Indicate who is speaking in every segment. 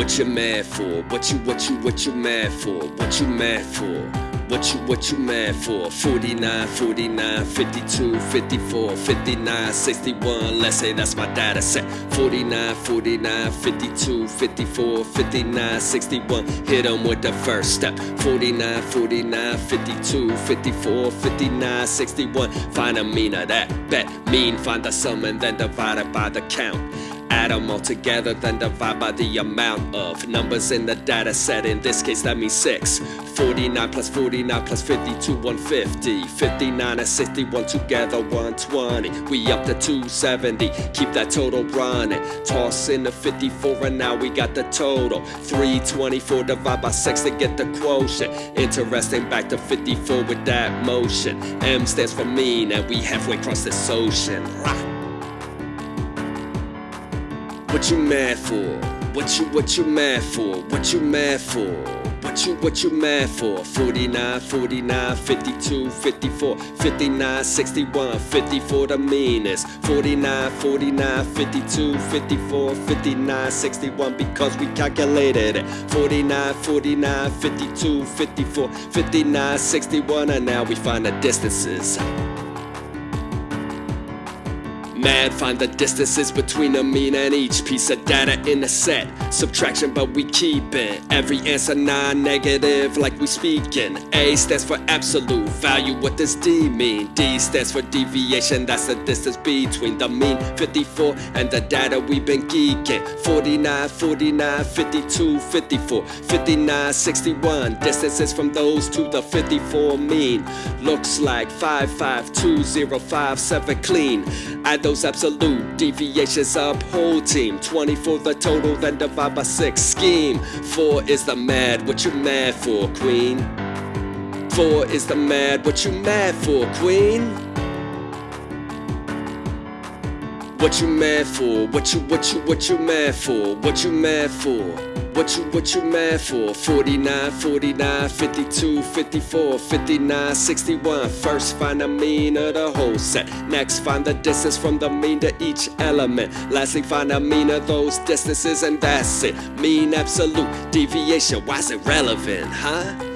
Speaker 1: What you mad for? What you, what you, what you mad for? What you mad for? What you, what you mad for? 49, 49, 52, 54, 59, 61. Let's say that's my data set. 49, 49, 52, 54, 59, 61. Hit them with the first step. 49, 49, 52, 54, 59, 61. Find a mean of that bet. Mean, find the sum and then divide it by the count. Add them all together, then divide by the amount of numbers in the data set. In this case, that means 6. 49 plus 49 plus 52, 150. 59 and 61 together, 120. We up to 270. Keep that total running. Toss in the 54, and now we got the total. 324 divided by 6 to get the quotient. Interesting, back to 54 with that motion. M stands for mean, and we halfway across this ocean. Rah. What you mad for? What you what you mad for? What you mad for? What you what you mad for? 49, 49, 52, 54, 59, 61, 54 the meanest. 49, 49, 52, 54, 59, 61 because we calculated it. 49, 49, 52, 54, 59, 61 and now we find the distances. Mad, find the distances between a mean and each piece of data in a set. Subtraction, but we keep it. Every answer non-negative, like we speaking. A stands for absolute value. What does D mean? D stands for deviation. That's the distance between the mean 54 and the data we've been geeking. 49, 49, 52, 54, 59, 61. Distances from those to the 54 mean. Looks like 552057 clean. Add those absolute deviations up whole team 20 for the total then divide by 6 scheme 4 is the mad what you mad for queen 4 is the mad what you mad for queen what you mad for? What you, what you, what you mad for? What you mad for? What you, what you mad for? 49, 49, 52, 54, 59, 61. First find the mean of the whole set. Next find the distance from the mean to each element. Lastly find the mean of those distances and that's it. Mean absolute deviation. Why's it relevant, huh?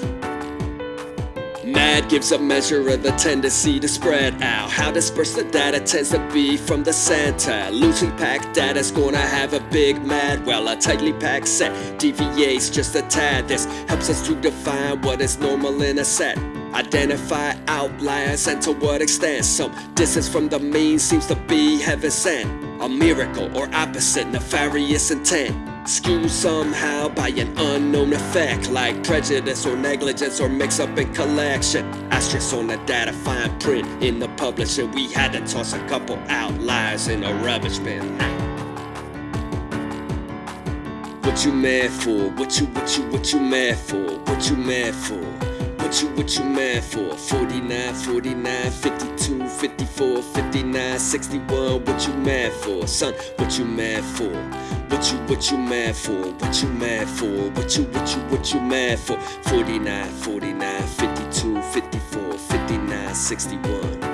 Speaker 1: Mad gives a measure of the tendency to spread out. How dispersed the data tends to be from the center. Loosely packed data's gonna have a big mad. Well, a tightly packed set deviates just a tad. This helps us to define what is normal in a set. Identify outliers and to what extent some distance from the mean seems to be heaven sent. A miracle or opposite nefarious intent. Skewed somehow by an unknown effect Like prejudice or negligence or mix up in collection Asterisk on the data, fine print in the publisher We had to toss a couple outliers in a rubbish bin What you mad for? What you, what you, what you mad for? What you mad for? What you, mad for? 49, 49, 52, 54, 59, 61 What you mad for? Son, what you mad for? What you, what you mad for? What you mad for? What you, what you, what you mad for? 49, 49, 52, 54, 59, 61